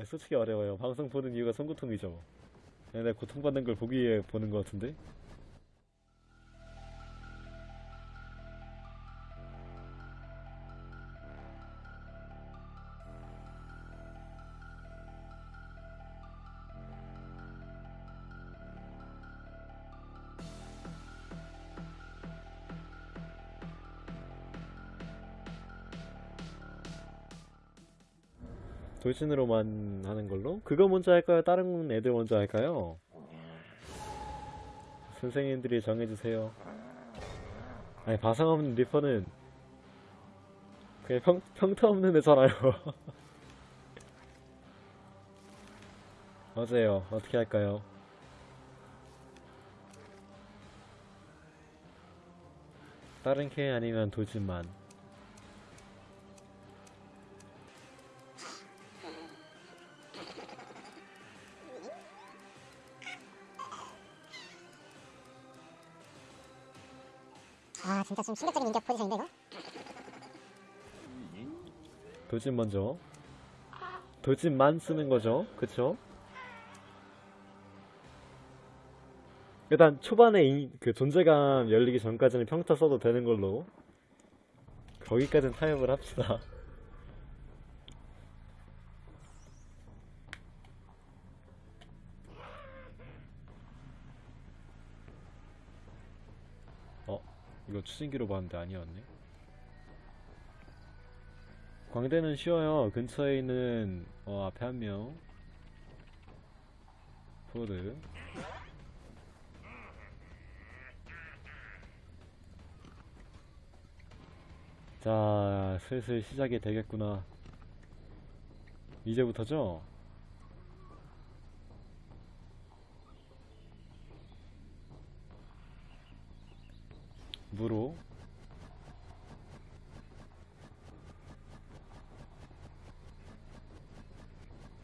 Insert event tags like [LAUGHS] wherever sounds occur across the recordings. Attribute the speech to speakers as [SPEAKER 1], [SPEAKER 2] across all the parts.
[SPEAKER 1] 아니, 솔직히 어려워요. 방송 보는 이유가 손고통이죠. 내가 고통받는 걸 보기 위해 보는 것 같은데? 돌진으로만 하는 걸로? 그거 먼저 할까요? 다른 애들 먼저 할까요? 선생님들이 정해주세요. 아니, 바상 없는 리퍼는 그냥 평, 평타 없는 애잖아요. 맞아요. [LAUGHS] 어떻게 할까요? 다른 캐 아니면 돌진만.
[SPEAKER 2] 아 진짜 좀 충격적인 인격 포지션인데 이거?
[SPEAKER 1] 돌진 먼저. 돌진만 쓰는 거죠. 그쵸? 일단 초반에 이- 그 존재감 열리기 전까지는 평타 써도 되는 걸로. 거기까지는 타협을 합시다. 어, 이거 추진기로 봤는데 아니었네. 광대는 쉬워요. 근처에 있는 어, 앞에 한 명. 포워드. 자, 슬슬 시작이 되겠구나. 이제부터죠? 무로.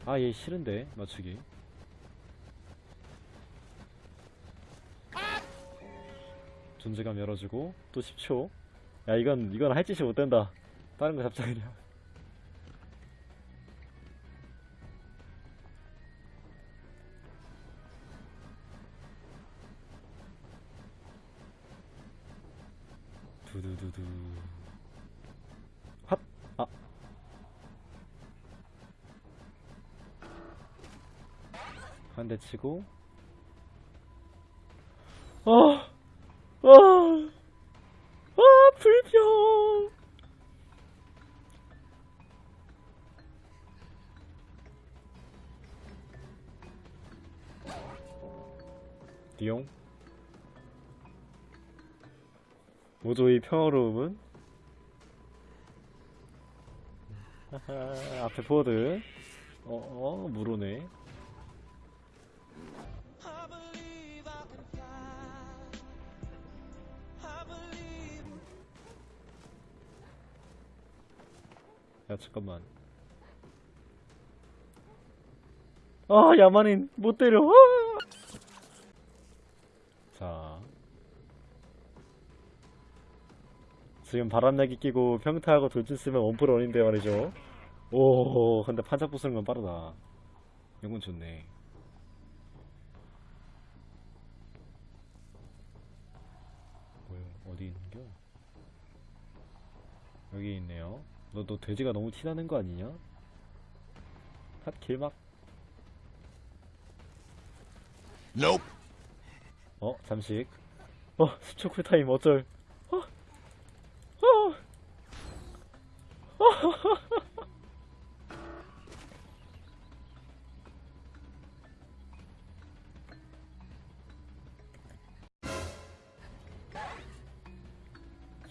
[SPEAKER 1] 아, 얘 싫은데, 맞추기. 존재감 열어주고, 또 10초. 야, 이건, 이건 할 짓이 못 된다. 다른 거 잡자, 그냥. 두두두두. 핫! 아. 한 대 치고. 아! 아! 아, 불평! 띠용? 모조의 평화로움은? [LAUGHS] 앞에 포워드. 어, 어, 무로네. 야, 잠깐만. 아, 야만인, 못 때려. 아! 지금 바람나기 끼고 평타하고 돌진 쓰면 원풀 원인데 말이죠. 오, 근데 판자 부수는 건 빠르다. 이건 좋네. 뭐야, 어디 있는겨? 여기 있네요. 너, 너 돼지가 너무 티나는 거 아니냐? 핫, 길막.
[SPEAKER 3] Nope.
[SPEAKER 1] 어, 잠식. 어, [LAUGHS] 10초 쿨타임 어쩔.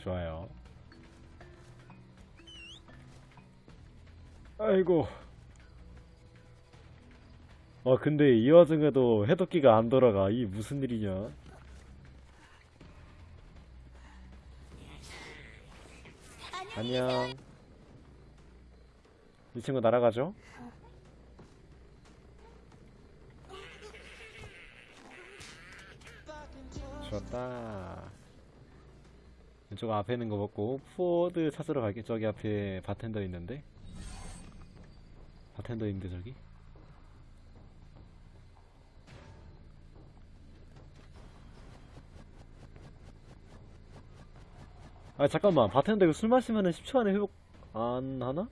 [SPEAKER 1] 좋아요. 아이고. 아, 근데 이 와중에도 해독기가 안 돌아가. 이 무슨 일이냐? 안녕. 이 친구 날아가죠? 좋았다. 이쪽 앞에 있는 거 먹고 포워드 찾으러 갈게 저기 앞에 바텐더 있는데? 바텐더 있는데 저기? 아 잠깐만. 바텐더 이거 술 마시면은 10초 안에 회복 안 하나?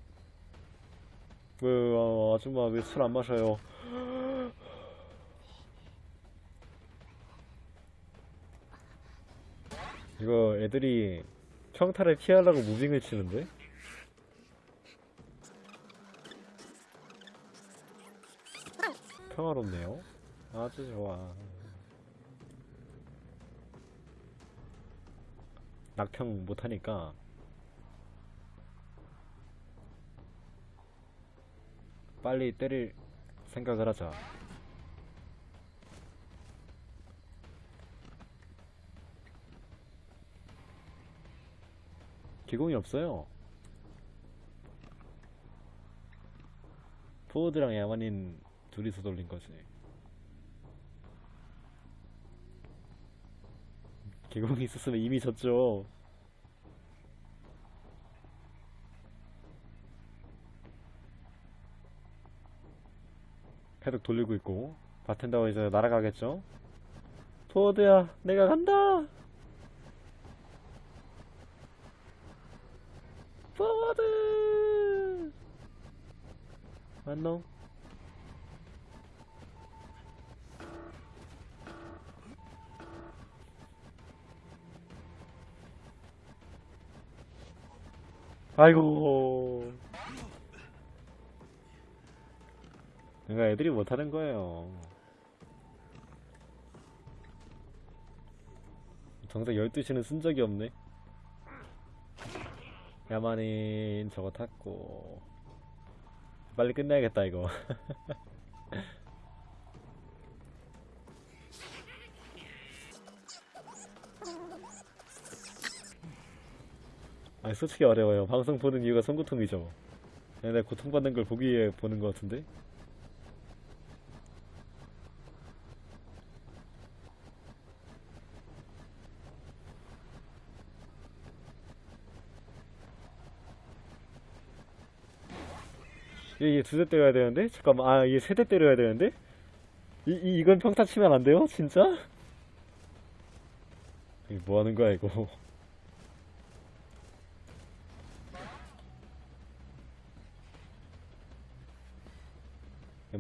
[SPEAKER 1] 왜 어, 아줌마 왜 술 안 마셔요? 이거 애들이 평타를 피하려고 무빙을 치는데? 평화롭네요. 아주 좋아. 낙평 못하니까 빨리 때릴 생각을 하자. 기공이 없어요. 포워드랑 야만인 둘이서 돌린 거지. 기공이 있었으면 이미 졌죠. 패독 돌리고 있고 바텐더가 이제 날아가겠죠? 포워드야, 내가 간다. 포워드. 안녕. 아이고. 그러니까 애들이 못하는 거예요. 정작 12시는 쓴 적이 없네. 야만인 저거 탔고. 빨리 끝내야겠다, 이거. [LAUGHS] 아니, 솔직히 어려워요. 방송 보는 이유가 손고통이죠. 내가 고통받는 걸 보기 위해 보는 것 같은데? 얘, 얘 두대 때려야 되는데? 잠깐만, 아, 얘 세 대 때려야 되는데? 이, 이, 이건 평타 치면 안 돼요? 진짜? 이거 뭐 하는 거야, 이거.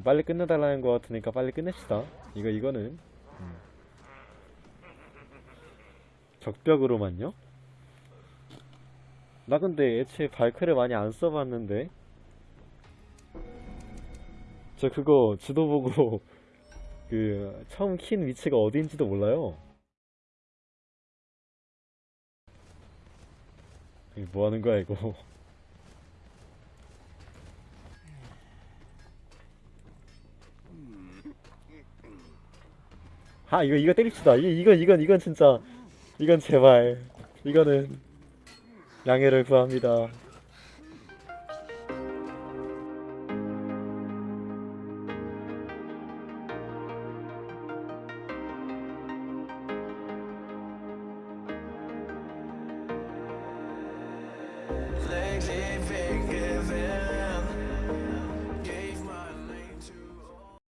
[SPEAKER 1] 빨리 끝내달라는 것 같으니까 빨리 끝냅시다. 이거, 이거는. 음. 적벽으로만요? 나 근데 애초에 발크를 많이 안 써봤는데. 저 그거 지도 보고 [LAUGHS] 그 처음 킨 위치가 어디인지도 몰라요. 이게 뭐 하는 거야 이거? 아 이거 이거 때립시다. 이 이건 이건 이건 진짜 이건 제발 이거는 양해를 구합니다.